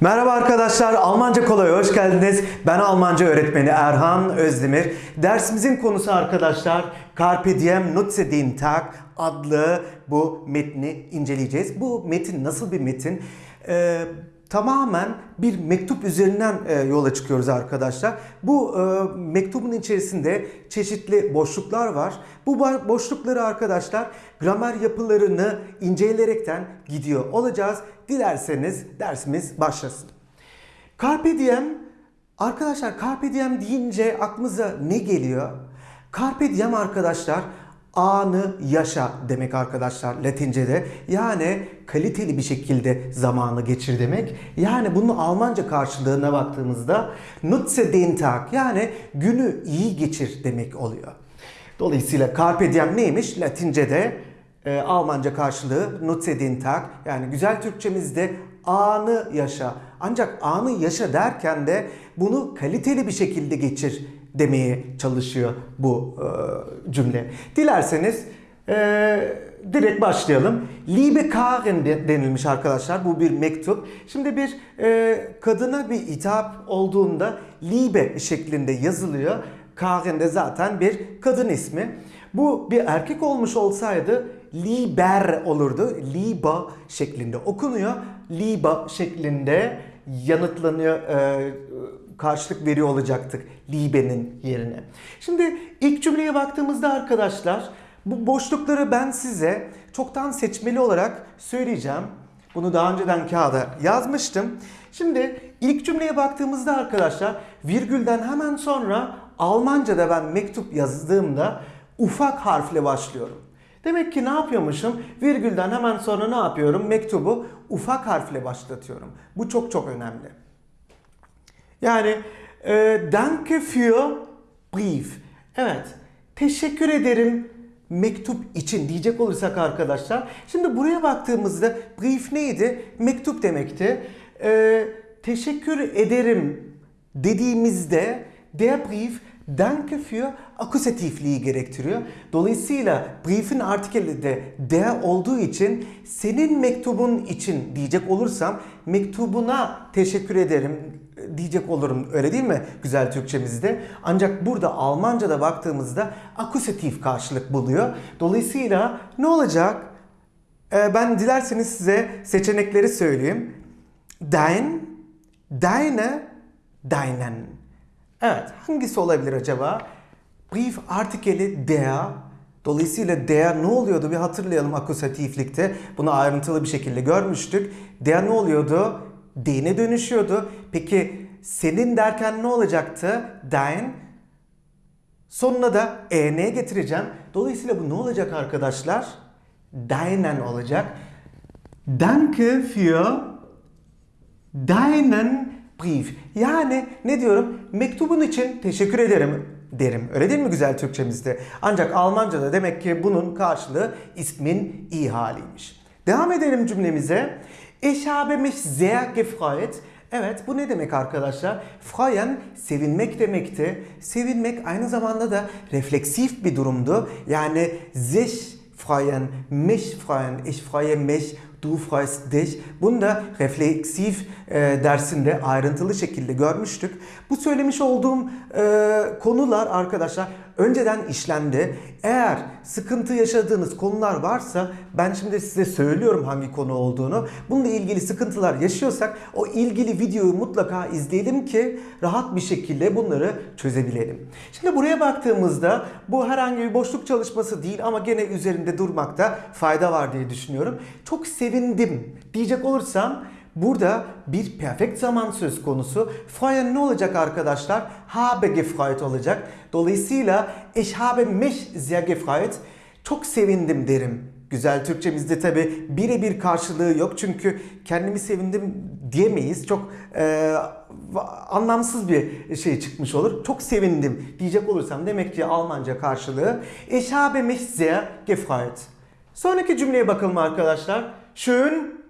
Merhaba arkadaşlar, Almanca Kolay'a hoş geldiniz. Ben Almanca öğretmeni Erhan Özdemir. Dersimizin konusu arkadaşlar Carpe Diem Nutze den Tag adlı bu metni inceleyeceğiz. Bu metin nasıl bir metin? Ee, tamamen bir mektup üzerinden e, yola çıkıyoruz arkadaşlar. Bu e, mektubun içerisinde çeşitli boşluklar var. Bu boşlukları arkadaşlar gramer yapılarını inceleyerekten gidiyor olacağız. Dilerseniz dersimiz başlasın. Carpe diem arkadaşlar Carpe diem deyince aklımıza ne geliyor? Carpe diem arkadaşlar anı yaşa demek arkadaşlar Latince'de. Yani kaliteli bir şekilde zamanı geçir demek. Yani bunun Almanca karşılığına baktığımızda nutze den Tag yani günü iyi geçir demek oluyor. Dolayısıyla Carpe diem neymiş? Latince'de e, Almanca karşılığı nutze Tag yani güzel Türkçemizde anı yaşa. Ancak anı yaşa derken de bunu kaliteli bir şekilde geçir demeye çalışıyor bu e, cümle. Dilerseniz e, direkt başlayalım. Liebe Karin de- denilmiş arkadaşlar. Bu bir mektup. Şimdi bir e, kadına bir hitap olduğunda Liebe şeklinde yazılıyor. Karin de zaten bir kadın ismi. Bu bir erkek olmuş olsaydı Liber olurdu. Liba şeklinde okunuyor. Liba şeklinde yanıtlanıyor, e, karşılık veriyor olacaktık Libe'nin yerine. Şimdi ilk cümleye baktığımızda arkadaşlar bu boşlukları ben size çoktan seçmeli olarak söyleyeceğim. Bunu daha önceden kağıda yazmıştım. Şimdi ilk cümleye baktığımızda arkadaşlar virgülden hemen sonra Almanca'da ben mektup yazdığımda ufak harfle başlıyorum. Demek ki ne yapıyormuşum? Virgülden hemen sonra ne yapıyorum? Mektubu ufak harfle başlatıyorum. Bu çok çok önemli. Yani e, danke für Brief. Evet. Teşekkür ederim mektup için diyecek olursak arkadaşlar. Şimdi buraya baktığımızda brief neydi? Mektup demekti. E, teşekkür ederim dediğimizde der Brief Danke für akusatifliği gerektiriyor. Dolayısıyla brief'in artikeli de der olduğu için senin mektubun için diyecek olursam mektubuna teşekkür ederim diyecek olurum. Öyle değil mi güzel Türkçemizde? Ancak burada Almanca'da baktığımızda akusatif karşılık buluyor. Dolayısıyla ne olacak? Ee, ben dilerseniz size seçenekleri söyleyeyim. Dein, deine, deinen. Evet, hangisi olabilir acaba? Brief artikeli der. Dolayısıyla der ne oluyordu? Bir hatırlayalım akusatiflikte. Bunu ayrıntılı bir şekilde görmüştük. Der ne oluyordu? Dene dönüşüyordu. Peki senin derken ne olacaktı? Dein. Sonuna da en getireceğim. Dolayısıyla bu ne olacak arkadaşlar? Deinen olacak. Danke für deinen Brief. Yani ne diyorum? Mektubun için teşekkür ederim derim. Öyle değil mi güzel Türkçemizde? Ancak Almanca'da demek ki bunun karşılığı ismin iyi haliymiş. Devam edelim cümlemize. Ich habe mich sehr gefreut. Evet bu ne demek arkadaşlar? Freuen sevinmek demekti. Sevinmek aynı zamanda da refleksif bir durumdu. Yani sich freuen, mich freuen, ich freue mich, du freust dich. Bunu da refleksif e, dersinde ayrıntılı şekilde görmüştük. Bu söylemiş olduğum e, konular arkadaşlar önceden işlendi. Eğer sıkıntı yaşadığınız konular varsa ben şimdi size söylüyorum hangi konu olduğunu. Bununla ilgili sıkıntılar yaşıyorsak o ilgili videoyu mutlaka izleyelim ki rahat bir şekilde bunları çözebilelim. Şimdi buraya baktığımızda bu herhangi bir boşluk çalışması değil ama gene üzerinde durmakta fayda var diye düşünüyorum. Çok sevindim diyecek olursam Burada bir perfect zaman söz konusu. Freuen ne olacak arkadaşlar? Habe gefreut olacak. Dolayısıyla ich habe mich sehr gefreut. Çok sevindim derim. Güzel Türkçemizde tabi birebir karşılığı yok çünkü kendimi sevindim diyemeyiz. Çok e, anlamsız bir şey çıkmış olur. Çok sevindim diyecek olursam demek ki Almanca karşılığı ich habe mich sehr gefreut. Sonraki cümleye bakalım arkadaşlar. Schön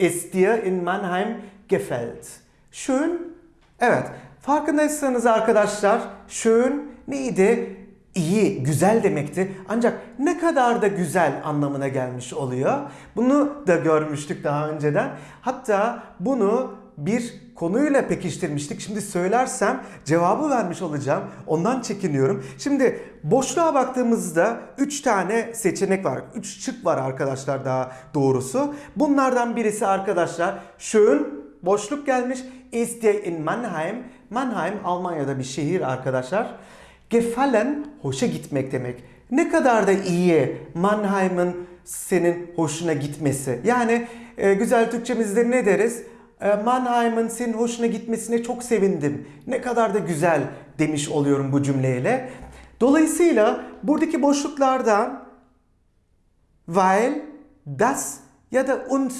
ist dir in Mannheim gefällt. Schön. Evet. Farkındaysanız arkadaşlar schön neydi? İyi, güzel demekti. Ancak ne kadar da güzel anlamına gelmiş oluyor. Bunu da görmüştük daha önceden. Hatta bunu bir konuyla pekiştirmiştik. Şimdi söylersem cevabı vermiş olacağım. Ondan çekiniyorum. Şimdi boşluğa baktığımızda 3 tane seçenek var. 3 şık var arkadaşlar daha doğrusu. Bunlardan birisi arkadaşlar schön boşluk gelmiş. Ist in Mannheim. Mannheim Almanya'da bir şehir arkadaşlar. Gefallen hoşa gitmek demek. Ne kadar da iyi Mannheim'ın senin hoşuna gitmesi. Yani e, güzel Türkçemizde ne deriz? E, Mannheim'ın senin hoşuna gitmesine çok sevindim. Ne kadar da güzel demiş oluyorum bu cümleyle. Dolayısıyla buradaki boşluklardan weil, das ya da und.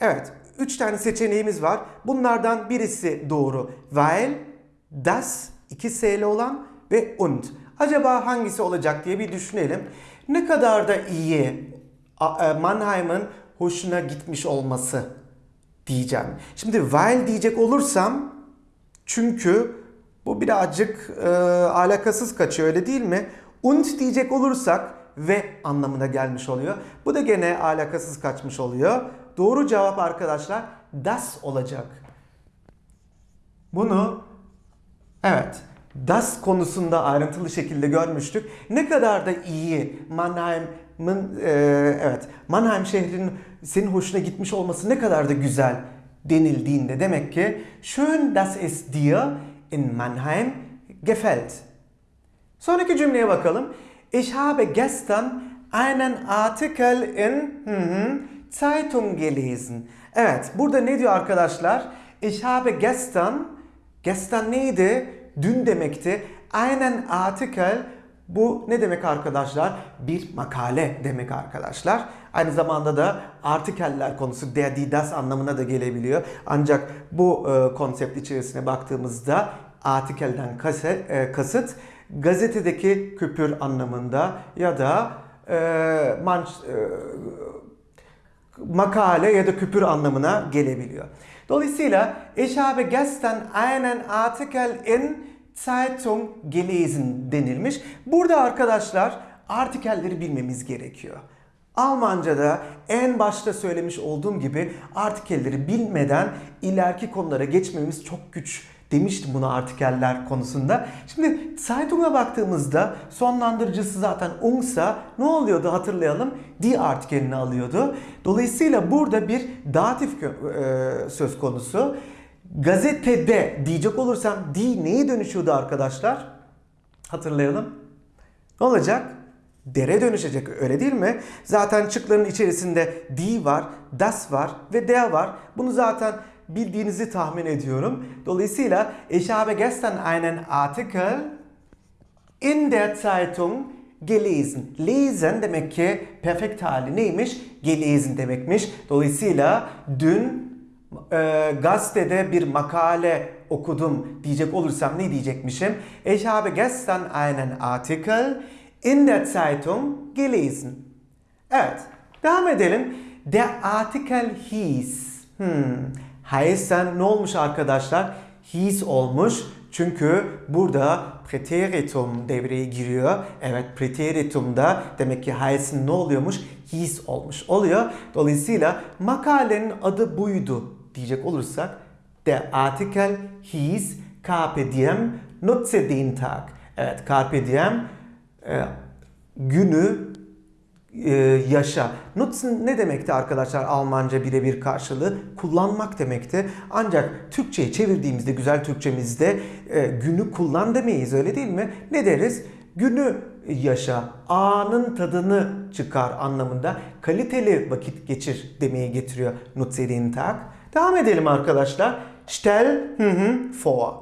Evet, üç tane seçeneğimiz var. Bunlardan birisi doğru. Weil, das, iki S'li olan ve und. Acaba hangisi olacak diye bir düşünelim. Ne kadar da iyi e, Mannheim'ın hoşuna gitmiş olması diyeceğim. Şimdi weil diyecek olursam çünkü bu birazcık e, alakasız kaçıyor öyle değil mi? Und diyecek olursak ve anlamına gelmiş oluyor. Bu da gene alakasız kaçmış oluyor. Doğru cevap arkadaşlar das olacak. Bunu evet das konusunda ayrıntılı şekilde görmüştük. Ne kadar da iyi Mannheim'ın e, evet Mannheim şehrinin senin hoşuna gitmiş olması ne kadar da güzel denildiğinde demek ki schön dass es dir in Mannheim gefällt. Sonraki cümleye bakalım. Ich habe gestern einen Artikel in hı hı, Zeitung gelesen. Evet, burada ne diyor arkadaşlar? Ich habe gestern, gestern neydi? Dün demekti. Einen Artikel, bu ne demek arkadaşlar? Bir makale demek arkadaşlar. Aynı zamanda da artikeller konusu der, die, das anlamına da gelebiliyor. Ancak bu e, konsept içerisine baktığımızda artikelden kase- e, kasıt gazetedeki küpür anlamında ya da e, manş, e, makale ya da küpür anlamına gelebiliyor. Dolayısıyla ich habe gestern einen Artikel in Zeitung gelesen denilmiş. Burada arkadaşlar artikelleri bilmemiz gerekiyor. Almanca'da en başta söylemiş olduğum gibi artikelleri bilmeden ileriki konulara geçmemiz çok güç demiştim bunu artikeller konusunda. Şimdi Zeitung'a baktığımızda sonlandırıcısı zaten ungsa ne oluyordu hatırlayalım. Die artikelini alıyordu. Dolayısıyla burada bir datif e, söz konusu. Gazetede diyecek olursam die neye dönüşüyordu arkadaşlar? Hatırlayalım. Ne olacak? Dere dönüşecek öyle değil mi? Zaten çıkların içerisinde die var, das var ve der var. Bunu zaten bildiğinizi tahmin ediyorum. Dolayısıyla ich habe gestern einen Artikel in der Zeitung gelesen. Lesen demek ki perfekt hali neymiş? Gelesen demekmiş. Dolayısıyla dün e, gazetede bir makale okudum diyecek olursam ne diyecekmişim? Ich habe gestern einen Artikel in der Zeitung gelesen. Evet, devam edelim. Der Artikel hieß. Hmm. Heißen ne olmuş arkadaşlar? Hieß olmuş. Çünkü burada preteritum devreye giriyor. Evet preteritumda demek ki heißen ne oluyormuş? Hieß olmuş oluyor. Dolayısıyla makalenin adı buydu diyecek olursak der Artikel hieß Carpe diem nutze den Tag. Evet Carpe diem e, günü e, yaşa. Nutzen ne demekti arkadaşlar Almanca birebir karşılığı? Kullanmak demekti. Ancak Türkçe'ye çevirdiğimizde güzel Türkçemizde e, günü kullan demeyiz öyle değil mi? Ne deriz? Günü yaşa, anın tadını çıkar anlamında kaliteli vakit geçir demeyi getiriyor Nutze den Tag. Devam edelim arkadaşlar. Stell hı hı, vor.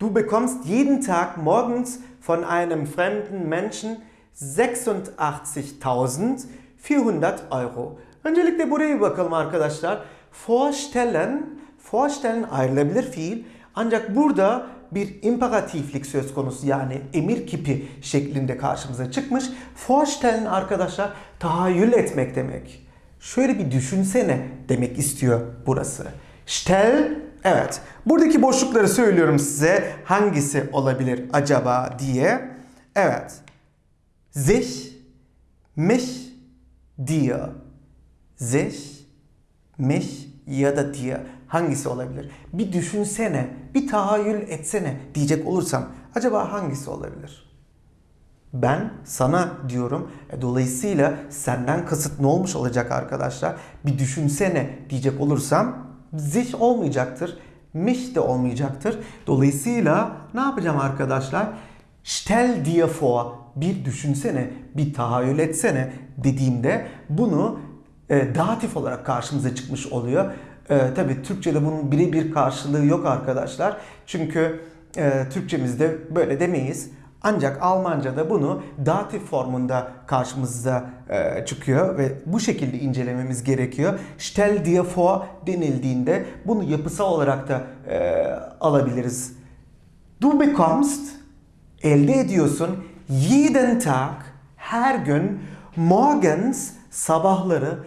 Du bekommst jeden Tag morgens von einem fremden Menschen 86.400 Euro. Öncelikle buraya bir bakalım arkadaşlar. Vorstellen, vorstellen ayrılabilir fiil. Ancak burada bir imperatiflik söz konusu yani emir kipi şeklinde karşımıza çıkmış. Vorstellen arkadaşlar tahayyül etmek demek. Şöyle bir düşünsene demek istiyor burası. Stell Evet. Buradaki boşlukları söylüyorum size. Hangisi olabilir acaba diye. Evet. Sich, mich, dir. Sich, mich ya da dir. hangisi olabilir? Bir düşünsene, bir tahayyül etsene diyecek olursam acaba hangisi olabilir? Ben sana diyorum. E, Dolayısıyla senden kasıt ne olmuş olacak arkadaşlar? Bir düşünsene diyecek olursam sich olmayacaktır. Mich de olmayacaktır. Dolayısıyla ne yapacağım arkadaşlar? Stell dir vor. Bir düşünsene, bir tahayyül etsene dediğimde bunu e, datif olarak karşımıza çıkmış oluyor. E, Tabi Türkçe'de bunun birebir karşılığı yok arkadaşlar. Çünkü e, Türkçemizde böyle demeyiz. Ancak Almanca'da bunu datif formunda karşımıza e, çıkıyor ve bu şekilde incelememiz gerekiyor. Stell dir vor denildiğinde bunu yapısal olarak da e, alabiliriz. Du bekommst, elde ediyorsun jeden Tag, her gün morgens, sabahları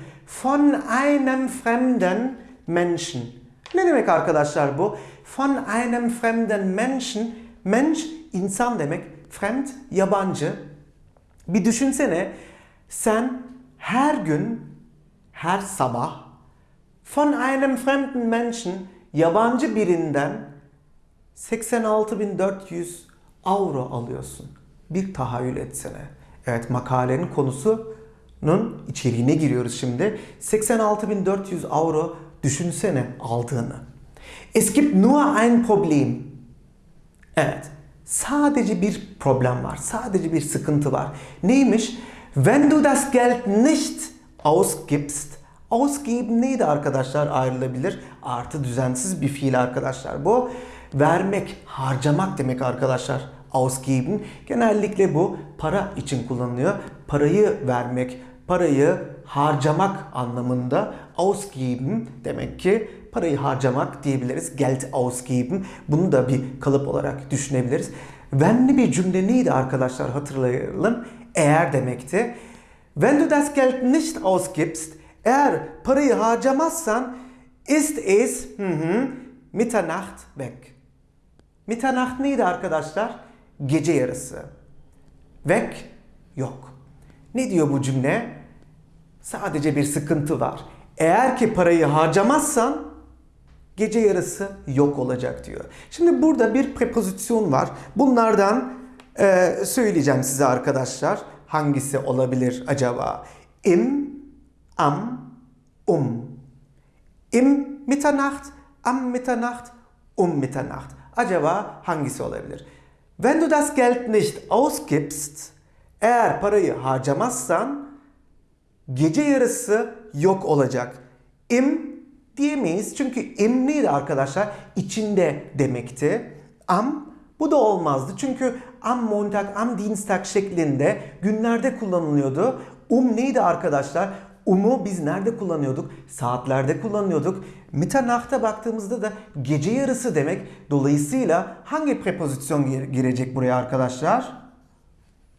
von einem fremden Menschen. Ne demek arkadaşlar bu? Von einem fremden Menschen. Mensch insan demek. Fremd yabancı. Bir düşünsene sen her gün, her sabah von einem fremden Menschen yabancı birinden 86.400 avro alıyorsun. Bir tahayyül etsene. Evet makalenin konusunun içeriğine giriyoruz şimdi. 86.400 avro düşünsene aldığını. Es gibt nur ein Problem. Evet. Sadece bir problem var. Sadece bir sıkıntı var. Neymiş? Wenn du das Geld nicht ausgibst. Ausgeben neydi arkadaşlar? Ayrılabilir. Artı düzensiz bir fiil arkadaşlar. Bu vermek, harcamak demek arkadaşlar. Ausgeben. Genellikle bu para için kullanılıyor. Parayı vermek, parayı harcamak anlamında ausgeben demek ki parayı harcamak diyebiliriz. Geld ausgeben. Bunu da bir kalıp olarak düşünebiliriz. Wenn'li bir cümle neydi arkadaşlar hatırlayalım. Eğer demekti. Wenn du das Geld nicht ausgibst, eğer parayı harcamazsan ist es hı hı, Mitternacht weg. Mitternacht neydi arkadaşlar? Gece yarısı. Weg yok. Ne diyor bu cümle? Sadece bir sıkıntı var. Eğer ki parayı harcamazsan gece yarısı yok olacak diyor. Şimdi burada bir prepozisyon var. Bunlardan e, söyleyeceğim size arkadaşlar. Hangisi olabilir acaba? Im, am, um. Im Mitternacht, am Mitternacht, um Mitternacht. Acaba hangisi olabilir? Wenn du das Geld nicht ausgibst, eğer parayı harcamazsan gece yarısı yok olacak. Im diyemeyiz çünkü im neydi arkadaşlar? İçinde demekti. Am bu da olmazdı çünkü am Montag, am Dienstag şeklinde günlerde kullanılıyordu. Um neydi arkadaşlar? Um'u biz nerede kullanıyorduk? Saatlerde kullanıyorduk. Mitternacht'a baktığımızda da gece yarısı demek. Dolayısıyla hangi prepozisyon gir- girecek buraya arkadaşlar?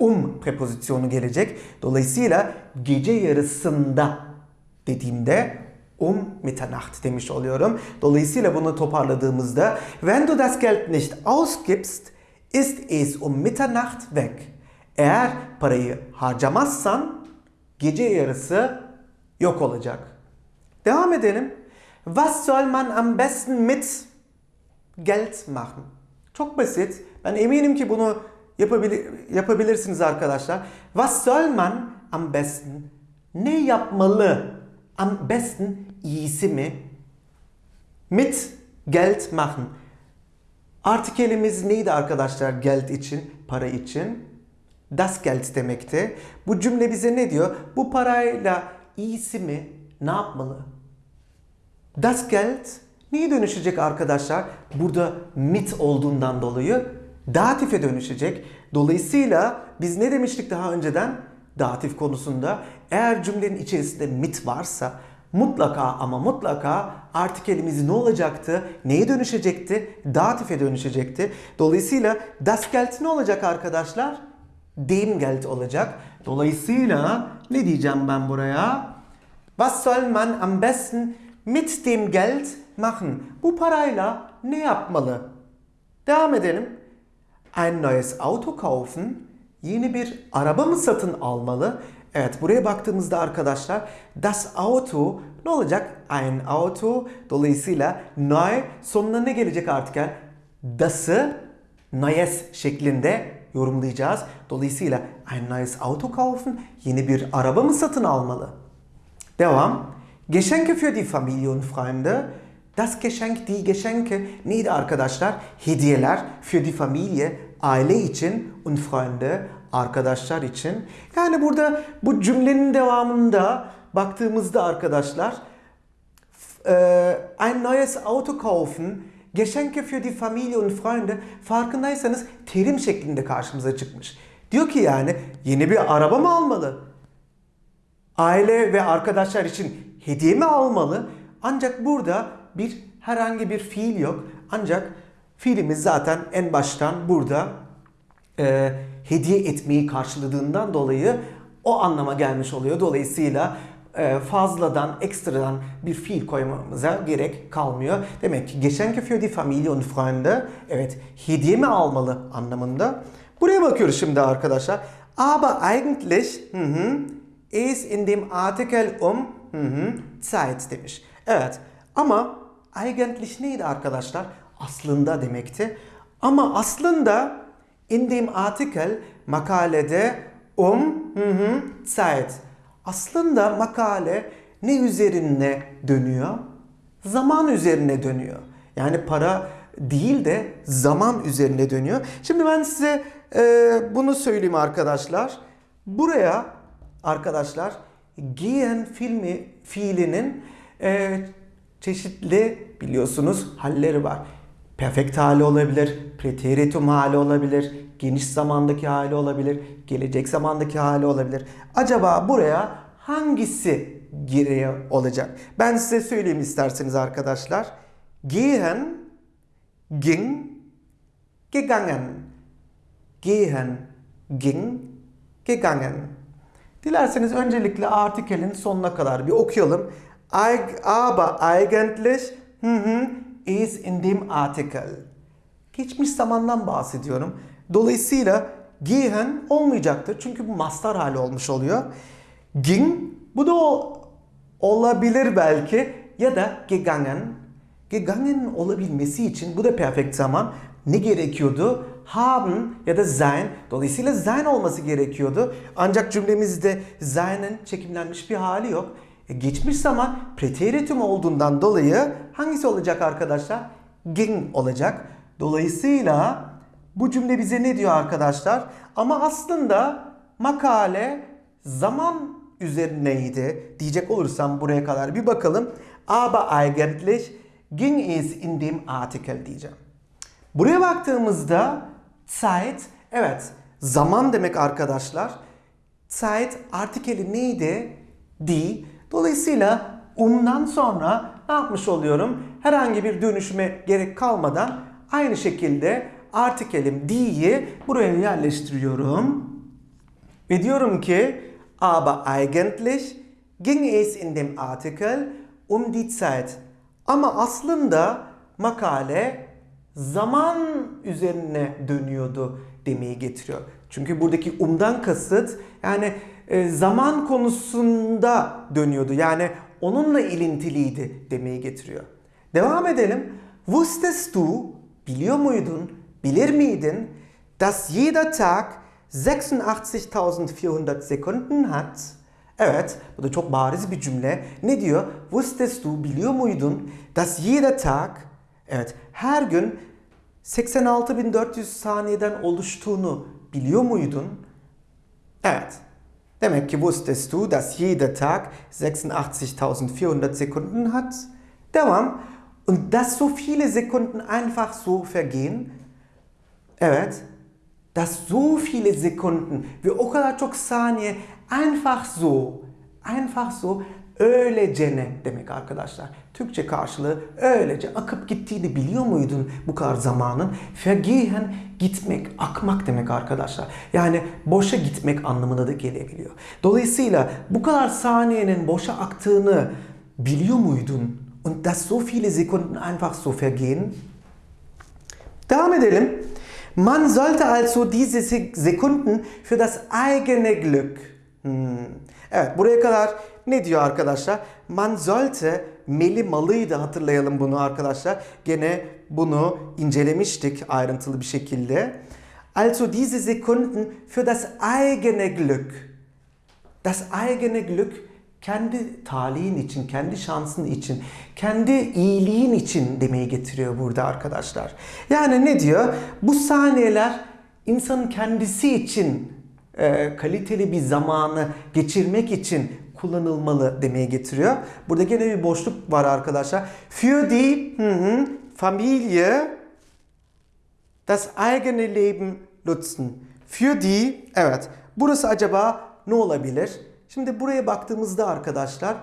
Um prepozisyonu gelecek. Dolayısıyla gece yarısında dediğimde um Mitternacht demiş oluyorum. Dolayısıyla bunu toparladığımızda wenn du das Geld nicht ausgibst, ist es um Mitternacht weg. Eğer parayı harcamazsan gece yarısı yok olacak. Devam edelim. Was soll man am besten mit Geld machen? Çok basit. Ben eminim ki bunu yapabili- yapabilirsiniz arkadaşlar. Was soll man am besten? Ne yapmalı? Am besten iyisi mi? Mit Geld machen. Artikelimiz neydi arkadaşlar Geld için, para için? Das Geld demekti. Bu cümle bize ne diyor? Bu parayla iyisi mi? Ne yapmalı? Das Geld neye dönüşecek arkadaşlar? Burada mit olduğundan dolayı datife dönüşecek. Dolayısıyla biz ne demiştik daha önceden? Datif konusunda eğer cümlenin içerisinde mit varsa mutlaka ama mutlaka artikelimiz ne olacaktı? Neye dönüşecekti? Datife dönüşecekti. Dolayısıyla das Geld ne olacak arkadaşlar? Dem Geld olacak. Dolayısıyla ne diyeceğim ben buraya? Was soll man am besten mit dem Geld machen? Bu parayla ne yapmalı? Devam edelim. Ein neues Auto kaufen. Yeni bir araba mı satın almalı? Evet buraya baktığımızda arkadaşlar das Auto ne olacak? Ein Auto. Dolayısıyla neu sonuna ne gelecek artık? Yani das'ı neues şeklinde yorumlayacağız. Dolayısıyla ein neues Auto kaufen yeni bir araba mı satın almalı? Devam. Geschenke für die Familie und Freunde. Das Geschenk, die Geschenke neydi arkadaşlar? Hediyeler für die Familie, aile için und Freunde, arkadaşlar için. Yani burada bu cümlenin devamında baktığımızda arkadaşlar ein neues Auto kaufen, Geschenke für die Familie und Freunde farkındaysanız terim şeklinde karşımıza çıkmış. Diyor ki yani yeni bir araba mı almalı? Aile ve arkadaşlar için hediye mi almalı? Ancak burada bir herhangi bir fiil yok. Ancak fiilimiz zaten en baştan burada e, hediye etmeyi karşıladığından dolayı o anlama gelmiş oluyor. Dolayısıyla fazladan, ekstradan bir fiil koymamıza gerek kalmıyor. Demek ki Geschenke für die Familie und Freunde evet hediye mi almalı anlamında. Buraya bakıyoruz şimdi arkadaşlar. Aber eigentlich hı hı, ist in dem Artikel um hı hı, Zeit demiş. Evet ama eigentlich neydi arkadaşlar? Aslında demekti. Ama aslında in dem Artikel makalede um hı hı, Zeit. Aslında makale ne üzerine dönüyor? Zaman üzerine dönüyor. Yani para değil de zaman üzerine dönüyor. Şimdi ben size e, bunu söyleyeyim arkadaşlar. Buraya arkadaşlar giyen filmi fiilinin e, çeşitli biliyorsunuz halleri var. Perfekt hali olabilir, preteritum hali olabilir, geniş zamandaki hali olabilir, gelecek zamandaki hali olabilir. Acaba buraya hangisi giriyor olacak? Ben size söyleyeyim isterseniz arkadaşlar. Gehen, ging, gegangen. Gehen, ging, gegangen. Dilerseniz öncelikle artikelin sonuna kadar bir okuyalım. Aber eigentlich hı hı, is in dem Artikel. Geçmiş zamandan bahsediyorum. Dolayısıyla gehen olmayacaktır. Çünkü bu mastar hali olmuş oluyor. Ging bu da o, olabilir belki ya da gegangen. Gegangen olabilmesi için bu da perfect zaman ne gerekiyordu? Haben ya da sein. Dolayısıyla sein olması gerekiyordu. Ancak cümlemizde sein'in çekimlenmiş bir hali yok. E, geçmiş zaman preteritum olduğundan dolayı hangisi olacak arkadaşlar? Ging olacak. Dolayısıyla bu cümle bize ne diyor arkadaşlar? Ama aslında makale zaman üzerineydi diyecek olursam buraya kadar bir bakalım. Aber eigentlich ging es in dem Artikel diyeceğim. Buraya baktığımızda Zeit, evet zaman demek arkadaşlar. Zeit artikeli neydi? Die. Dolayısıyla umdan sonra ne yapmış oluyorum? Herhangi bir dönüşüme gerek kalmadan aynı şekilde artikelim die'yi buraya yerleştiriyorum. Ve diyorum ki aber eigentlich ging es in dem Artikel um die Zeit. Ama aslında makale zaman üzerine dönüyordu demeyi getiriyor. Çünkü buradaki umdan kasıt yani e, zaman konusunda dönüyordu. Yani onunla ilintiliydi demeyi getiriyor. Devam edelim. Wusstest du, biliyor muydun, bilir miydin, dass jeder Tag 86.400 Sekunden hat? Evet, bu da çok bariz bir cümle. Ne diyor? Wusstest du, biliyor muydun, dass jeder Tag, evet her gün 86.400 saniyeden oluştuğunu biliyor muydun? Evet. Demek ki wusstest du, dass jeder Tag 86.400 Sekunden hat? Devam. Und dass so viele Sekunden einfach so vergehen? Evet. Dass so viele Sekunden ve o kadar çok saniye einfach so, einfach so öylece demek arkadaşlar. Türkçe karşılığı öylece akıp gittiğini biliyor muydun bu kadar zamanın? Vergehen gitmek, akmak demek arkadaşlar. Yani boşa gitmek anlamına da gelebiliyor. Dolayısıyla bu kadar saniyenin boşa aktığını biliyor muydun? Und dass so viele Sekunden einfach so vergehen? Devam edelim. Man sollte also diese Sekunden für das eigene Glück Hmm. Evet buraya kadar ne diyor arkadaşlar? Man sollte meli malıydı hatırlayalım bunu arkadaşlar. Gene bunu incelemiştik ayrıntılı bir şekilde. Also diese Sekunden für das eigene Glück. Das eigene Glück kendi talihin için, kendi şansın için, kendi iyiliğin için demeyi getiriyor burada arkadaşlar. Yani ne diyor? Bu saniyeler insanın kendisi için e, kaliteli bir zamanı geçirmek için kullanılmalı demeye getiriyor. Burada gene bir boşluk var arkadaşlar. Für die hı hı, Familie das eigene Leben nutzen. Für die, evet. Burası acaba ne olabilir? Şimdi buraya baktığımızda arkadaşlar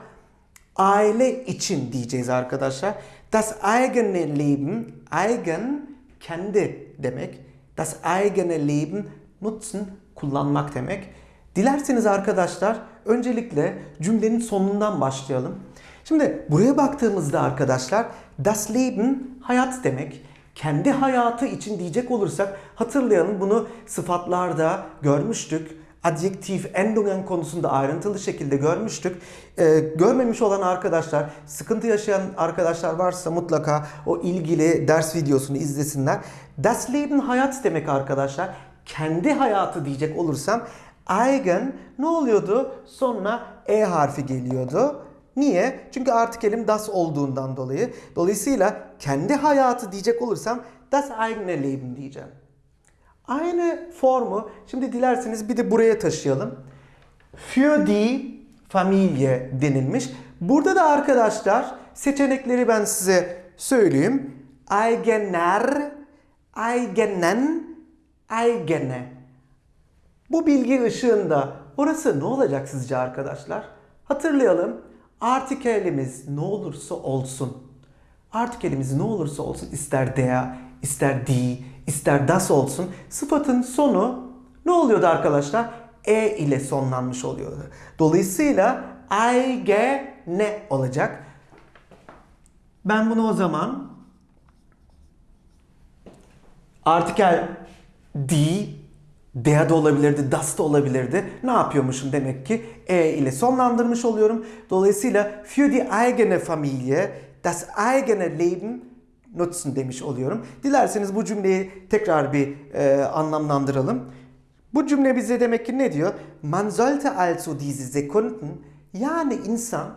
aile için diyeceğiz arkadaşlar. Das eigene Leben, eigen kendi demek. Das eigene Leben nutzen kullanmak demek. Dilerseniz arkadaşlar öncelikle cümlenin sonundan başlayalım. Şimdi buraya baktığımızda arkadaşlar das Leben hayat demek. Kendi hayatı için diyecek olursak hatırlayalım bunu sıfatlarda görmüştük. Adjektif, endungen konusunda ayrıntılı şekilde görmüştük. Ee, görmemiş olan arkadaşlar, sıkıntı yaşayan arkadaşlar varsa mutlaka o ilgili ders videosunu izlesinler. Das Leben hayat demek arkadaşlar. Kendi hayatı diyecek olursam eigen ne oluyordu? Sonuna e harfi geliyordu. Niye? Çünkü artık elim das olduğundan dolayı. Dolayısıyla kendi hayatı diyecek olursam das eigene Leben diyeceğim. Aynı formu şimdi dilerseniz bir de buraya taşıyalım. Für die Familie denilmiş. Burada da arkadaşlar seçenekleri ben size söyleyeyim. Eigener, eigenen, eigene. Bu bilgi ışığında orası ne olacak sizce arkadaşlar? Hatırlayalım. Artikelimiz ne olursa olsun. Artikelimiz ne olursa olsun ister der, ister die, ister das olsun. Sıfatın sonu ne oluyordu arkadaşlar? E ile sonlanmış oluyordu. Dolayısıyla eigene olacak. Ben bunu o zaman artikel die der de olabilirdi, das da olabilirdi. Ne yapıyormuşum demek ki? E ile sonlandırmış oluyorum. Dolayısıyla für die eigene Familie das eigene Leben nutzen demiş oluyorum. Dilerseniz bu cümleyi tekrar bir e, anlamlandıralım. Bu cümle bize demek ki ne diyor? Man sollte also diese Sekunden yani insan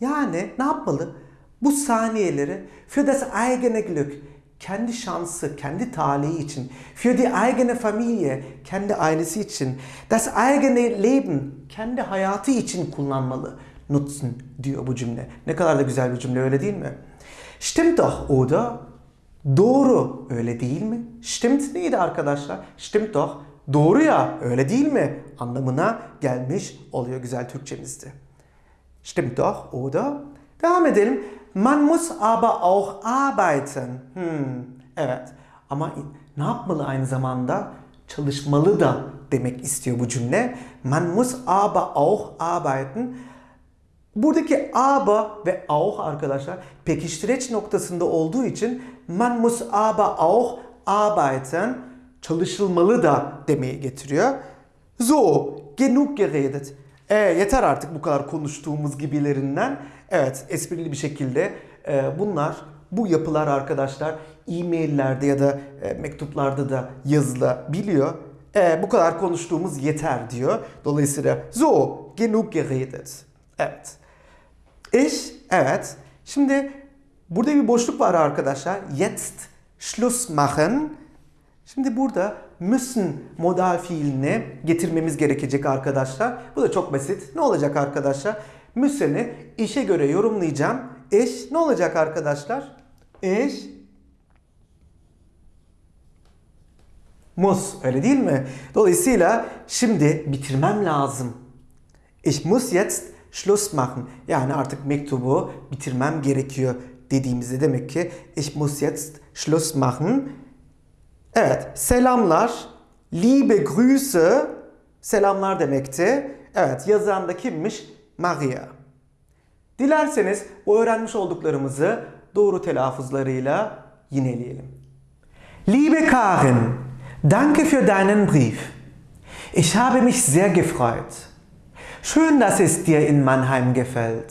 yani ne yapmalı? Bu saniyeleri für das eigene Glück kendi şansı, kendi talihi için, für die eigene Familie, kendi ailesi için, das eigene Leben, kendi hayatı için kullanmalı. Nutzen diyor bu cümle. Ne kadar da güzel bir cümle öyle değil mi? Stimmt doch oder? Doğru öyle değil mi? Stimmt neydi arkadaşlar? Stimmt doch. Doğru ya öyle değil mi? Anlamına gelmiş oluyor güzel Türkçemizde. Stimmt doch oder? Devam edelim. Man muss aber auch arbeiten. Hmm, evet. Ama ne yapmalı aynı zamanda? Çalışmalı da demek istiyor bu cümle. Man muss aber auch arbeiten. Buradaki aber ve auch arkadaşlar pekiştireç noktasında olduğu için man muss aber auch arbeiten çalışılmalı da demeyi getiriyor. So, genug geredet. E, yeter artık bu kadar konuştuğumuz gibilerinden. Evet, esprili bir şekilde e, bunlar, bu yapılar arkadaşlar e-maillerde ya da e, mektuplarda da yazılabiliyor. E, bu kadar konuştuğumuz yeter diyor. Dolayısıyla so, genug geredet. Evet. Ich, evet. Şimdi burada bir boşluk var arkadaşlar. Jetzt Schluss machen. Şimdi burada müssen modal fiilini getirmemiz gerekecek arkadaşlar. Bu da çok basit. Ne olacak arkadaşlar? Müssen'i işe göre yorumlayacağım. Ich ne olacak arkadaşlar? Ich muss öyle değil mi? Dolayısıyla şimdi bitirmem lazım. Ich muss jetzt Schluss machen. Yani artık mektubu bitirmem gerekiyor dediğimizde demek ki ich muss jetzt Schluss machen. Evet, selamlar. Liebe Grüße selamlar demekti. Evet, yazan da kimmiş? Maria. Dilerseniz bu öğrenmiş olduklarımızı doğru telaffuzlarıyla yineleyelim. Liebe Karin, danke für deinen Brief. Ich habe mich sehr gefreut. Schön, dass es dir in Mannheim gefällt.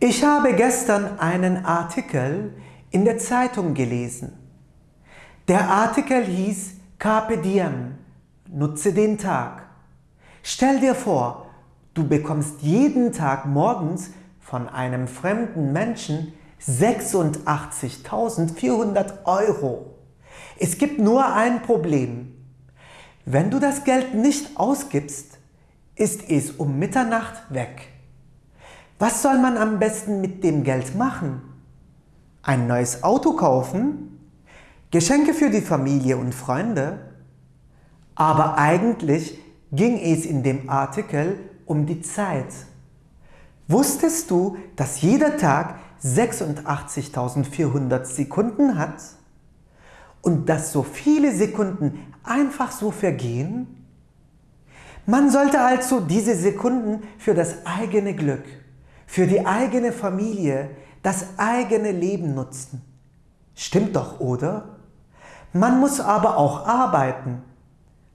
Ich habe gestern einen Artikel in der Zeitung gelesen. Der Artikel hieß Carpe Diem, nutze den Tag. Stell dir vor, du bekommst jeden Tag morgens von einem fremden Menschen 86.400 Euro. Es gibt nur ein Problem. Wenn du das Geld nicht ausgibst, ist es um Mitternacht weg. Was soll man am besten mit dem Geld machen? Ein neues Auto kaufen? Geschenke für die Familie und Freunde? Aber eigentlich ging es in dem Artikel um die Zeit. Wusstest du, dass jeder Tag 86.400 Sekunden hat? Und dass so viele Sekunden einfach so vergehen? Man sollte also diese Sekunden für das eigene Glück, für die eigene Familie, das eigene Leben nutzen. Stimmt doch, oder? Man muss aber auch arbeiten.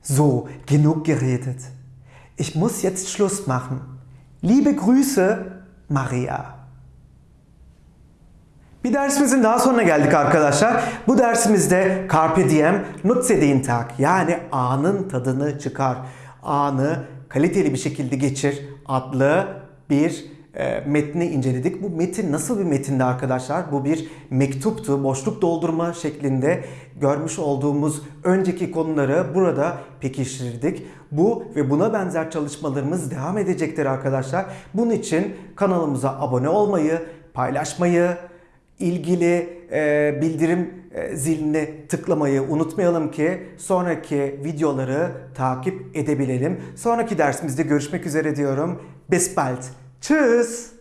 So, genug geredet. Ich muss jetzt Schluss machen. Liebe Grüße, Maria. Bir dersimizin daha sonuna geldik arkadaşlar. Bu dersimizde Carpe Diem, nutze den Tag yani anın tadını çıkar. Anı kaliteli bir şekilde geçir adlı bir e, metni inceledik. Bu metin nasıl bir metindi arkadaşlar? Bu bir mektuptu. Boşluk doldurma şeklinde görmüş olduğumuz önceki konuları burada pekiştirdik. Bu ve buna benzer çalışmalarımız devam edecektir arkadaşlar. Bunun için kanalımıza abone olmayı, paylaşmayı, ilgili e, bildirim e, zilini tıklamayı unutmayalım ki sonraki videoları takip edebilelim. Sonraki dersimizde görüşmek üzere diyorum. Bis bald. Tschüss.